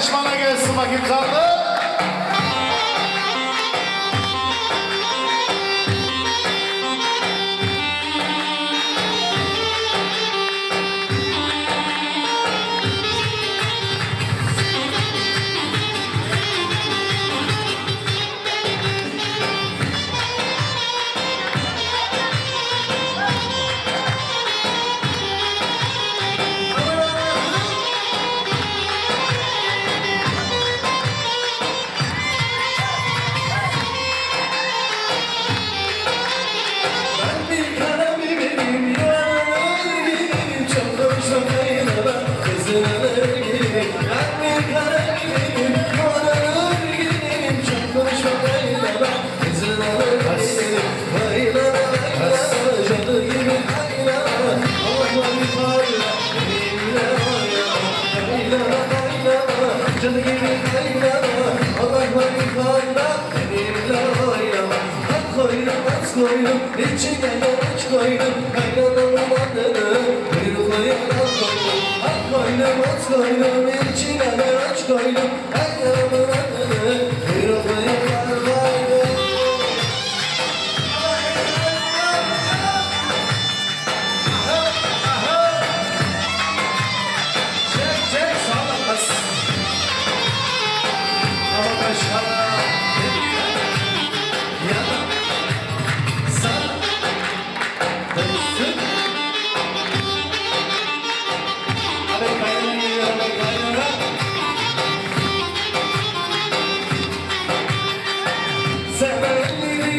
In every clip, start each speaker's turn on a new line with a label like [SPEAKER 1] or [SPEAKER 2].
[SPEAKER 1] şişmana gelsin bakayım
[SPEAKER 2] kardeş. koydum içine yanıç koydum Kaynanamın adını bir koyun at koydum At koydum at koydum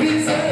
[SPEAKER 2] Bize
[SPEAKER 1] de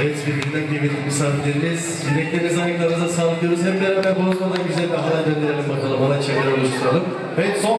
[SPEAKER 2] Evet, birbirinden kıymetli misafirlerimiz. Yüreklerinize, ayaklarınıza sağlık. Hep beraber bozmadan güzel bir halay döndürelim bakalım. Halay çeker oluşturalım.
[SPEAKER 1] Evet, son